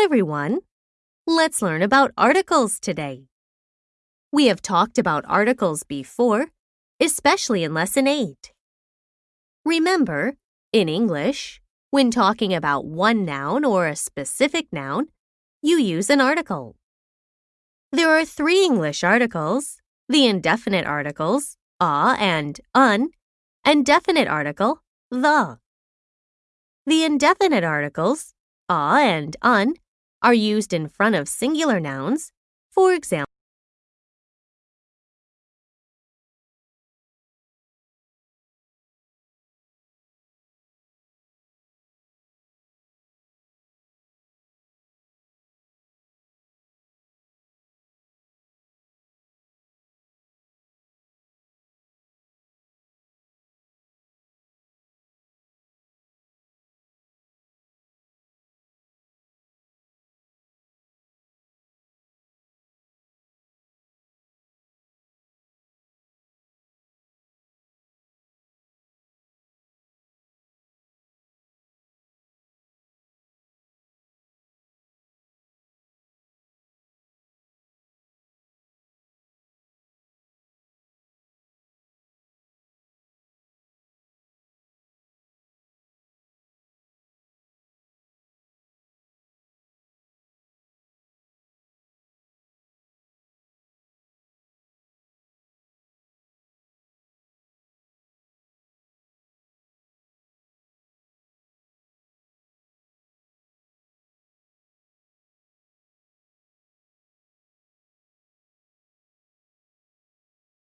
Everyone. Let's learn about articles today. We have talked about articles before, especially in Lesson 8. Remember, in English, when talking about one noun or a specific noun, you use an article. There are three English articles the indefinite articles, a and an, and definite article, the. The indefinite articles, a and an, are used in front of singular nouns, for example,